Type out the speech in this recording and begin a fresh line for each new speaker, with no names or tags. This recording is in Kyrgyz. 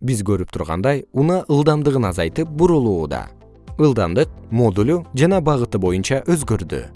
биз көрүп тургандай унаа ылдамдыгын азайтып бурулууда. Ылдамдык модулу жана багыты боюнча өзгөрдү.